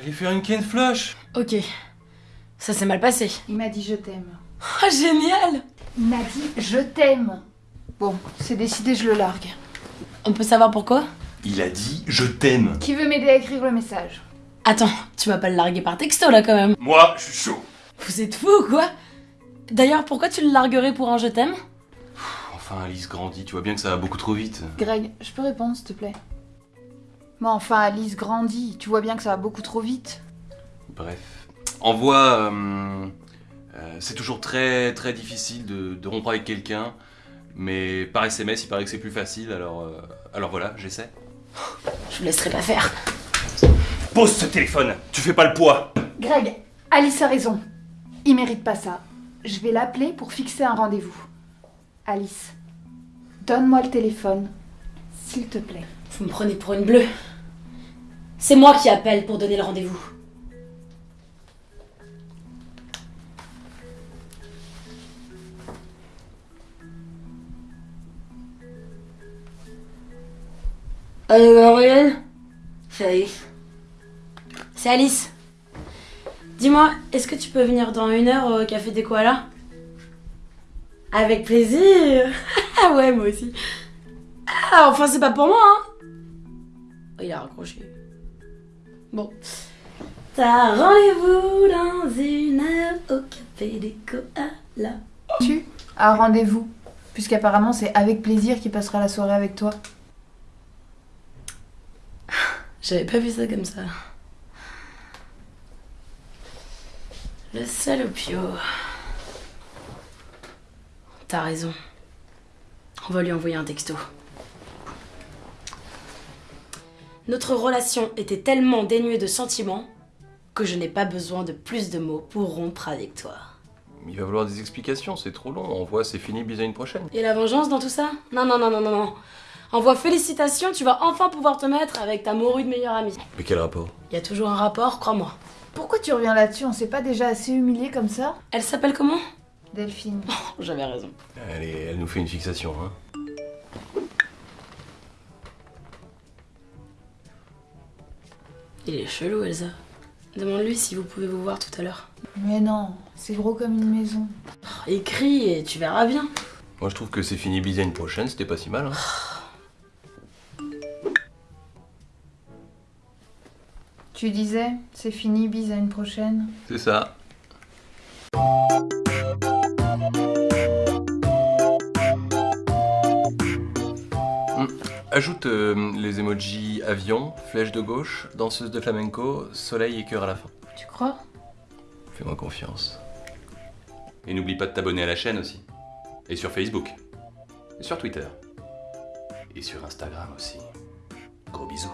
faire une Ken Flush Ok. Ça s'est mal passé. Il m'a dit je t'aime. Ah, génial Il m'a dit je t'aime. Bon, c'est décidé, je le largue. On peut savoir pourquoi? Il a dit je t'aime. Qui veut m'aider à écrire le message? Attends, tu vas pas le larguer par texto là quand même. Moi, je suis chaud. Vous êtes fou ou quoi? D'ailleurs, pourquoi tu le larguerais pour un je t'aime? Enfin, Alice grandit, tu vois bien que ça va beaucoup trop vite. Greg, je peux répondre s'il te plaît? Mais enfin, Alice grandit. Tu vois bien que ça va beaucoup trop vite. Bref. Envoie. euh, euh, c'est toujours très très difficile de, de rompre avec quelqu'un, mais par SMS, il paraît que c'est plus facile, alors, euh, alors voilà, j'essaie. Je vous laisserai pas faire. Pose ce téléphone Tu fais pas le poids Greg, Alice a raison. Il mérite pas ça. Je vais l'appeler pour fixer un rendez-vous. Alice, donne-moi le téléphone, s'il te plaît. Vous me prenez pour une bleue. C'est moi qui appelle pour donner le rendez-vous. Allô, Gabriel? C'est Alice. C'est Alice. Dis-moi, est-ce que tu peux venir dans une heure au café des koalas? Avec plaisir Ah ouais, moi aussi. Ah, enfin, c'est pas pour moi, hein il a raccroché. Bon. T'as rendez-vous dans une heure au café des koalas. Tu as rendez-vous. Puisqu'apparemment, c'est avec plaisir qu'il passera la soirée avec toi. J'avais pas vu ça comme ça. Le salopio. T'as raison. On va lui envoyer un texto. Notre relation était tellement dénuée de sentiments que je n'ai pas besoin de plus de mots pour rompre avec toi. Il va falloir des explications, c'est trop long. Envoie, c'est fini, bis à une prochaine. Et la vengeance dans tout ça? Non, non, non, non, non, non. Envoie félicitations, tu vas enfin pouvoir te mettre avec ta morue de meilleure amie. Mais quel rapport? Il y a toujours un rapport, crois-moi. Pourquoi tu reviens là-dessus? On s'est pas déjà assez humilié comme ça? Elle s'appelle comment? Delphine. J'avais raison. elle, est- elle nous fait une fixation, hein. Il est chelou, Elsa. Demande-lui si vous pouvez vous voir tout à l'heure. Mais non, c'est gros comme une maison. Oh, écris et tu verras bien. Moi, je trouve que c'est fini, bis à une prochaine, c'était pas si mal, hein. Tu disais, c'est fini, bise à une prochaine. C'est ça. Ajoute euh, les emojis avion, flèche de gauche, danseuse de flamenco, soleil et cœur à la fin. Tu crois? Fais-moi confiance. Et n'oublie pas de t'abonner à la chaîne aussi. Et sur Facebook. Et sur Twitter. Et sur Instagram aussi. Gros bisous.